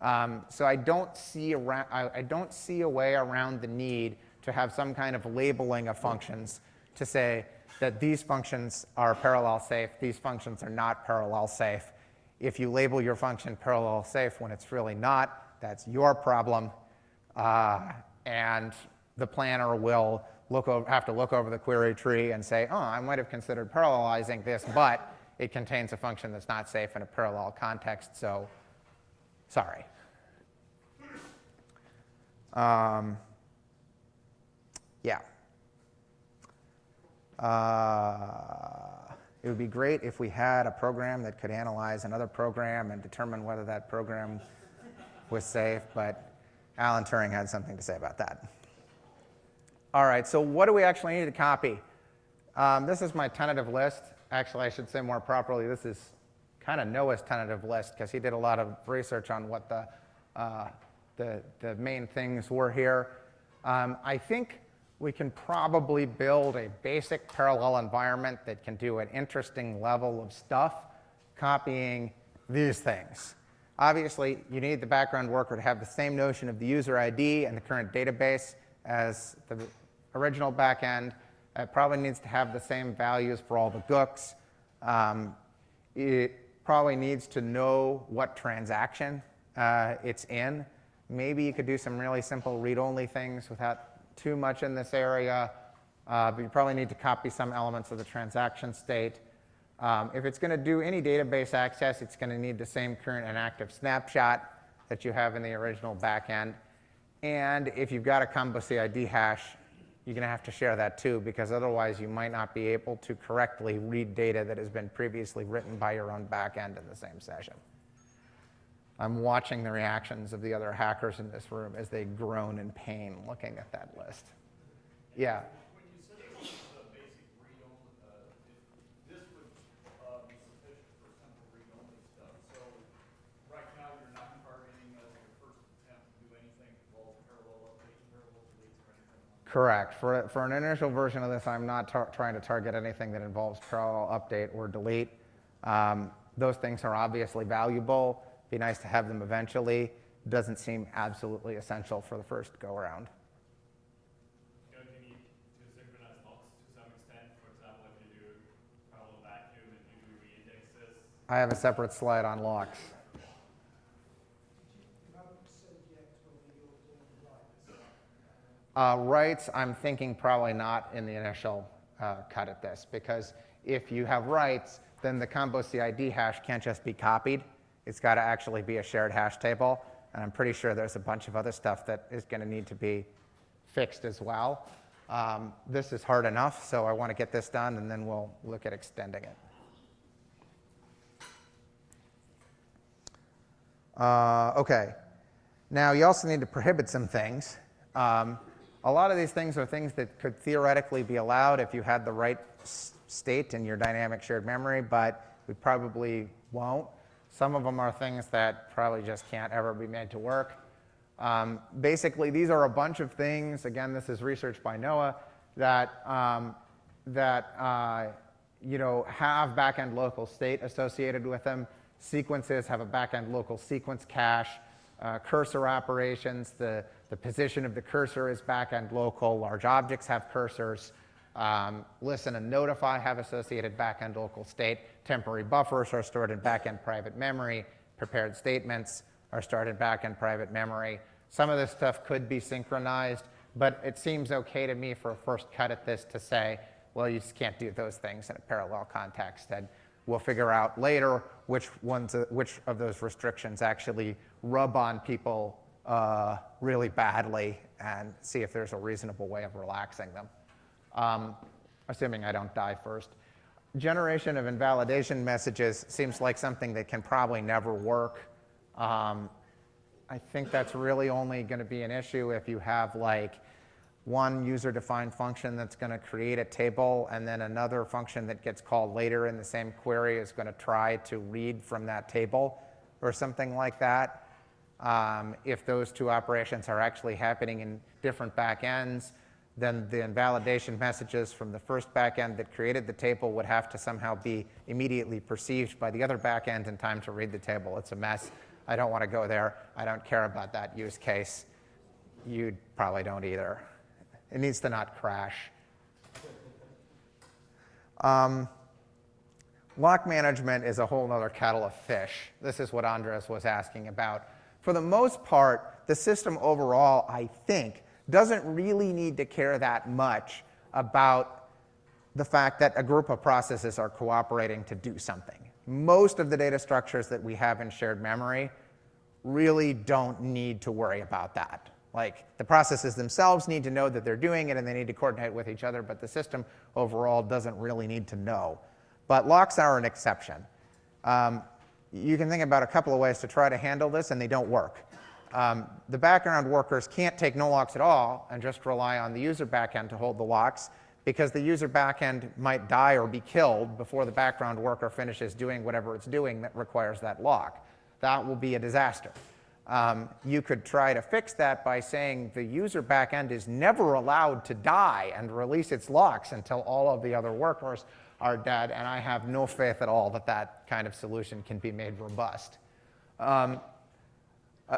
Um, so I don't, see around, I, I don't see a way around the need to have some kind of labeling of functions to say that these functions are parallel safe, these functions are not parallel safe. If you label your function parallel safe when it's really not, that's your problem. Uh, and the planner will look over, have to look over the query tree and say, oh, I might have considered parallelizing this, but it contains a function that's not safe in a parallel context, so sorry. Um, yeah. Uh, it would be great if we had a program that could analyze another program and determine whether that program was safe, but Alan Turing had something to say about that. All right, so what do we actually need to copy? Um, this is my tentative list. Actually, I should say more properly, this is kind of Noah's tentative list because he did a lot of research on what the, uh, the, the, main things were here. Um, I think we can probably build a basic parallel environment that can do an interesting level of stuff, copying these things. Obviously, you need the background worker to have the same notion of the user ID and the current database as the original backend. It probably needs to have the same values for all the GUCs. Um, it probably needs to know what transaction uh, it's in. Maybe you could do some really simple read-only things without too much in this area, uh, but you probably need to copy some elements of the transaction state. Um, if it's going to do any database access, it's going to need the same current and active snapshot that you have in the original backend. And if you've got a combo CID hash, you're going to have to share that too, because otherwise you might not be able to correctly read data that has been previously written by your own backend in the same session. I'm watching the reactions of the other hackers in this room as they groan in pain looking at that list. Yeah. When you said this is a basic read-only, uh, if this would, uh, be sufficient for simple read-only stuff, so right now you're not targeting as your first attempt to do anything that involves parallel updates, parallel deletes, or anything like that. Correct. For, for an initial version of this, I'm not trying to target anything that involves parallel update or delete. Um, those things are obviously valuable. Be nice to have them eventually. Doesn't seem absolutely essential for the first go around. Don't you need to synchronize locks to some extent? For example, if you do parallel vacuum and you do reindexes, I have a separate slide on locks. You haven't said yet whether you're doing writes. Uh, writes, I'm thinking probably not in the initial uh, cut at this, because if you have writes, then the combo CID hash can't just be copied. It's got to actually be a shared hash table, and I'm pretty sure there's a bunch of other stuff that is going to need to be fixed as well. Um, this is hard enough, so I want to get this done, and then we'll look at extending it. Uh, okay. Now, you also need to prohibit some things. Um, a lot of these things are things that could theoretically be allowed if you had the right state in your dynamic shared memory, but we probably won't. Some of them are things that probably just can't ever be made to work. Um, basically, these are a bunch of things. Again, this is research by Noah that um, that uh, you know have backend local state associated with them. Sequences have a backend local sequence cache. Uh, cursor operations, the, the position of the cursor is backend local. Large objects have cursors. Um, listen and notify have associated backend local state. Temporary buffers are stored in backend private memory. Prepared statements are stored in backend private memory. Some of this stuff could be synchronized, but it seems okay to me for a first cut at this to say, well, you just can't do those things in a parallel context. And we'll figure out later which ones, which of those restrictions actually rub on people uh, really badly and see if there's a reasonable way of relaxing them um, assuming I don't die first. Generation of invalidation messages seems like something that can probably never work. Um, I think that's really only going to be an issue if you have like one user-defined function that's going to create a table and then another function that gets called later in the same query is going to try to read from that table or something like that. Um, if those two operations are actually happening in different backends, then the invalidation messages from the first backend that created the table would have to somehow be immediately perceived by the other backend in time to read the table. It's a mess. I don't want to go there. I don't care about that use case. You probably don't either. It needs to not crash. Um, lock management is a whole other kettle of fish. This is what Andres was asking about. For the most part, the system overall, I think, doesn't really need to care that much about the fact that a group of processes are cooperating to do something. Most of the data structures that we have in shared memory really don't need to worry about that. Like the processes themselves need to know that they're doing it and they need to coordinate with each other, but the system overall doesn't really need to know. But locks are an exception. Um, you can think about a couple of ways to try to handle this, and they don't work. Um, the background workers can't take no locks at all and just rely on the user backend to hold the locks because the user backend might die or be killed before the background worker finishes doing whatever it's doing that requires that lock. That will be a disaster. Um, you could try to fix that by saying the user backend is never allowed to die and release its locks until all of the other workers are dead, and I have no faith at all that that kind of solution can be made robust. Um,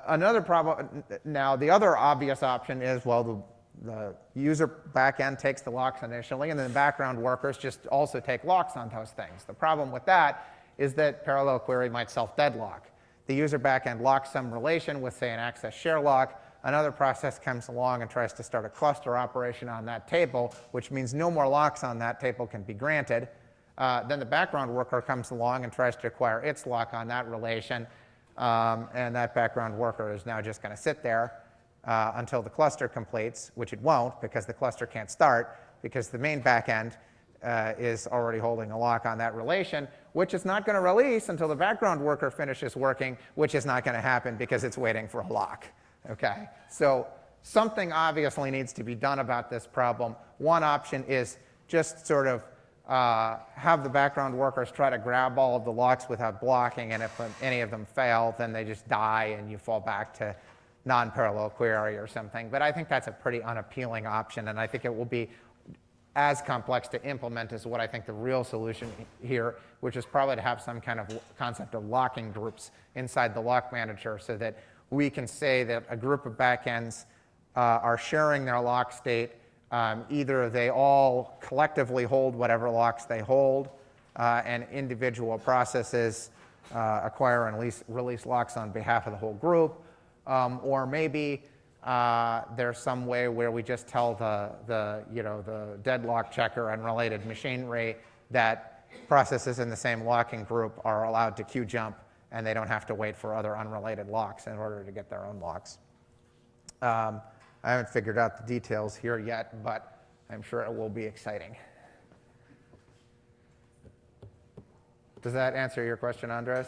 Another problem, now the other obvious option is, well, the, the user backend takes the locks initially, and then the background workers just also take locks on those things. The problem with that is that parallel query might self-deadlock. The user backend locks some relation with, say, an access share lock. Another process comes along and tries to start a cluster operation on that table, which means no more locks on that table can be granted. Uh, then the background worker comes along and tries to acquire its lock on that relation, um, and that background worker is now just going to sit there uh, until the cluster completes, which it won't because the cluster can't start because the main backend uh, is already holding a lock on that relation, which is not going to release until the background worker finishes working, which is not going to happen because it's waiting for a lock. Okay? So something obviously needs to be done about this problem. One option is just sort of uh, have the background workers try to grab all of the locks without blocking, and if any of them fail, then they just die and you fall back to non-parallel query or something. But I think that's a pretty unappealing option, and I think it will be as complex to implement as what I think the real solution here, which is probably to have some kind of concept of locking groups inside the lock manager so that we can say that a group of backends uh, are sharing their lock state. Um, either they all collectively hold whatever locks they hold, uh, and individual processes uh, acquire and release, release locks on behalf of the whole group, um, or maybe uh, there's some way where we just tell the, the, you know, the deadlock checker and related machinery that processes in the same locking group are allowed to queue jump and they don't have to wait for other unrelated locks in order to get their own locks. Um, I haven't figured out the details here yet, but I'm sure it will be exciting. Does that answer your question, Andres?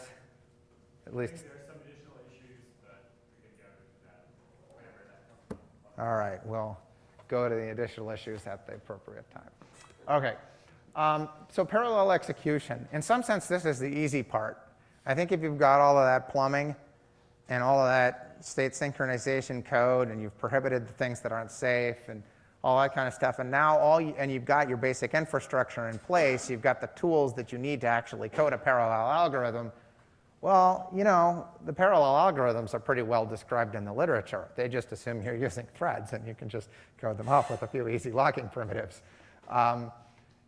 At least. There some additional issues, but we can go to that whenever that comes up. All right, we'll go to the additional issues at the appropriate time. Okay, um, so parallel execution. In some sense, this is the easy part. I think if you've got all of that plumbing and all of that state synchronization code and you've prohibited the things that aren't safe and all that kind of stuff, and now all you, and you've got your basic infrastructure in place, you've got the tools that you need to actually code a parallel algorithm, well, you know, the parallel algorithms are pretty well described in the literature. They just assume you're <laughs> using threads, and you can just code them up with a few easy locking primitives. Um,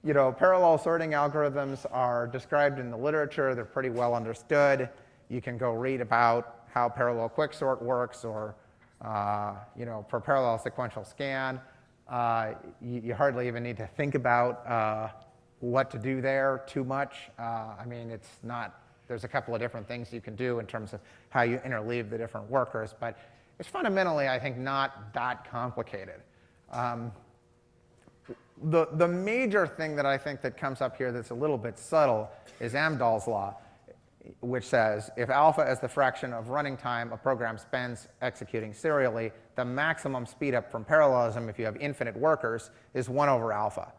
you know, parallel sorting algorithms are described in the literature. They're pretty well understood. You can go read about how parallel quicksort works or, uh, you know, for parallel sequential scan. Uh, you, you, hardly even need to think about uh, what to do there too much. Uh, I mean, it's not, there's a couple of different things you can do in terms of how you interleave the different workers, but it's fundamentally, I think, not that complicated. Um, the, the major thing that I think that comes up here that's a little bit subtle is Amdahl's law, which says if alpha is the fraction of running time a program spends executing serially, the maximum speed up from parallelism if you have infinite workers is 1 over alpha.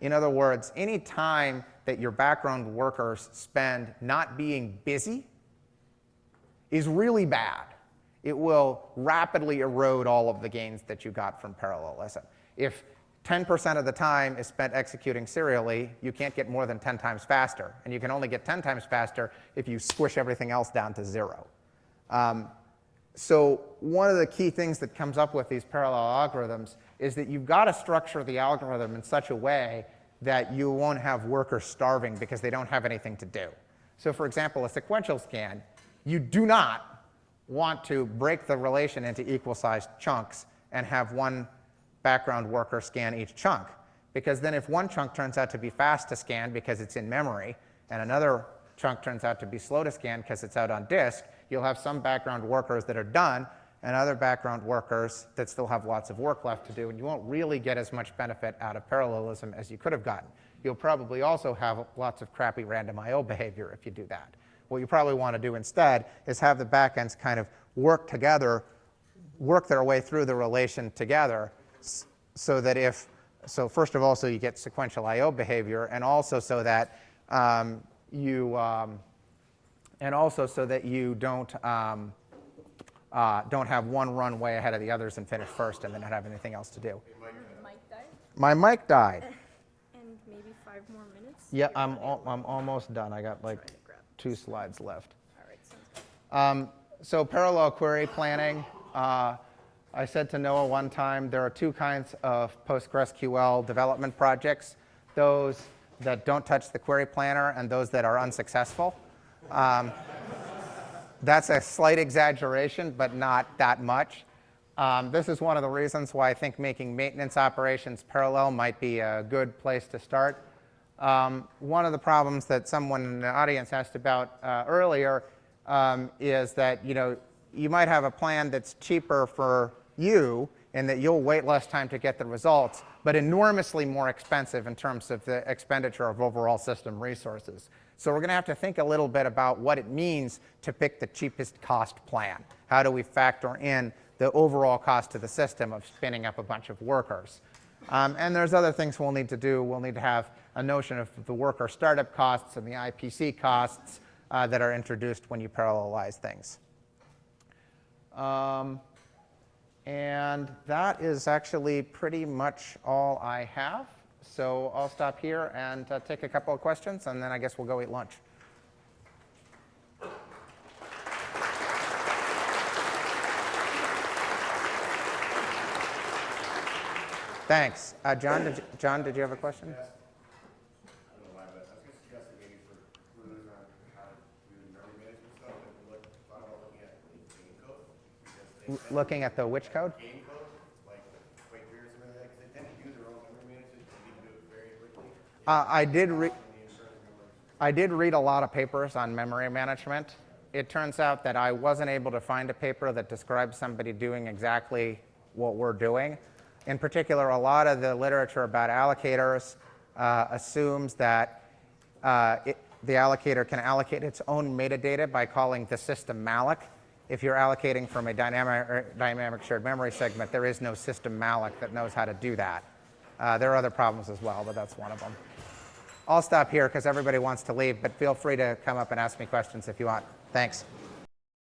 In other words, any time that your background workers spend not being busy is really bad. It will rapidly erode all of the gains that you got from parallelism. If 10% of the time is spent executing serially, you can't get more than 10 times faster. And you can only get 10 times faster if you squish everything else down to zero. Um, so one of the key things that comes up with these parallel algorithms is that you've got to structure the algorithm in such a way that you won't have workers starving because they don't have anything to do. So for example, a sequential scan, you do not want to break the relation into equal-sized chunks and have one background worker scan each chunk. Because then if one chunk turns out to be fast to scan because it's in memory, and another chunk turns out to be slow to scan because it's out on disk, you'll have some background workers that are done and other background workers that still have lots of work left to do, and you won't really get as much benefit out of parallelism as you could have gotten. You'll probably also have lots of crappy random I.O. behavior if you do that. What you probably want to do instead is have the backends kind of work together, work their way through the relation together, so that if, so first of all, so you get sequential I.O. behavior, and also so that um, you, um, and also so that you don't, um, uh, don't have one run way ahead of the others and finish first and then not have anything else to do. Your mic died? My mic died. <laughs> And maybe five more minutes? Yeah, I'm, al I'm almost done. I got like Trying to grab. two slides left. All right, sounds good. Um, so parallel query planning. Uh, I said to Noah one time, there are two kinds of PostgreSQL development projects, those that don't touch the query planner and those that are unsuccessful. Um, that's a slight exaggeration, but not that much. Um, this is one of the reasons why I think making maintenance operations parallel might be a good place to start. Um, one of the problems that someone in the audience asked about uh, earlier um, is that you know you might have a plan that's cheaper for you and that you'll wait less time to get the results, but enormously more expensive in terms of the expenditure of overall system resources. So we're going to have to think a little bit about what it means to pick the cheapest cost plan. How do we factor in the overall cost to the system of spinning up a bunch of workers? Um, and there's other things we'll need to do. We'll need to have a notion of the worker startup costs and the IPC costs uh, that are introduced when you parallelize things. Um, and that is actually pretty much all I have. So I'll stop here and uh, take a couple of questions, and then I guess we'll go eat lunch. Thanks. Uh, John, did you, John, did you have a question? I don't know why, but I was gonna suggest that maybe for clues on how to do memory management stuff, that we look, thought about looking at the game code. because they L- tend- Looking at the which code? Game code, like Quaker or something like that, because they tend to do their own memory management, and you can do it very quickly. Uh, I did read. And the insurance memory. I did read a lot of papers on memory management. It turns out that I wasn't able to find a paper that describes somebody doing exactly what we're doing. In particular, a lot of the literature about allocators uh, assumes that uh, it, the allocator can allocate its own metadata by calling the system malloc. If you're allocating from a dynamic, or dynamic shared memory segment, there is no system malloc that knows how to do that. Uh, there are other problems as well, but that's one of them. I'll stop here because everybody wants to leave, but feel free to come up and ask me questions if you want. Thanks.